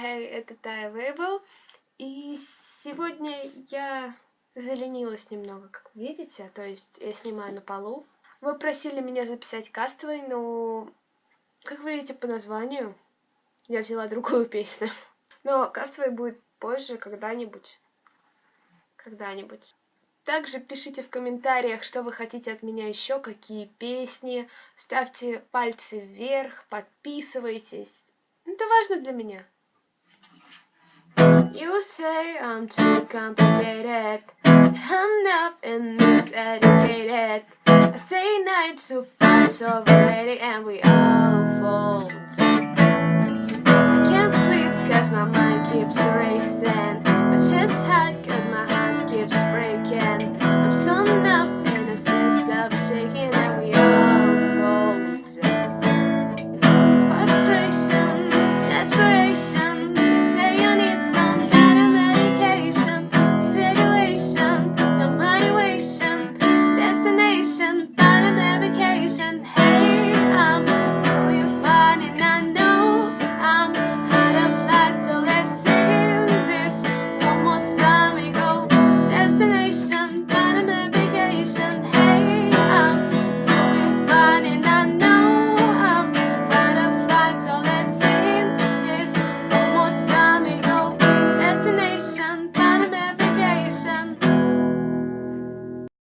Это Тая Вейбл. И сегодня я заленилась немного, как видите. То есть я снимаю на полу. Вы просили меня записать кастовый, но, как вы видите по названию, я взяла другую песню. Но кастовый будет позже, когда-нибудь. Когда-нибудь. Также пишите в комментариях, что вы хотите от меня еще, какие песни. Ставьте пальцы вверх, подписывайтесь. Это важно для меня. You say I'm too complicated. I'm not and miseducated I say nine to five so overrated and we all fall